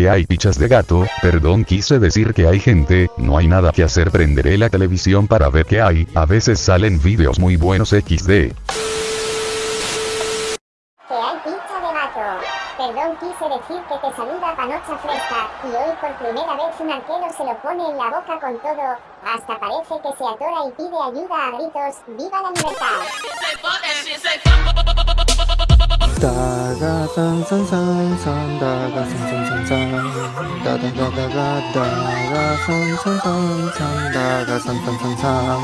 que hay pichas de gato, perdón quise decir que hay gente, no hay nada que hacer. Prenderé la televisión para ver qué hay, a veces salen vídeos muy buenos XD. Que hay pizza de gato. Perdón, quise decir que te saluda panocha fresca, y hoy por primera vez un arquero se lo pone en la boca con todo, hasta parece que se atora y pide ayuda a gritos, ¡viva la libertad! 다가 산산산산 다가 산산산산 다다다다가 다가 산산산산 다가 산산산산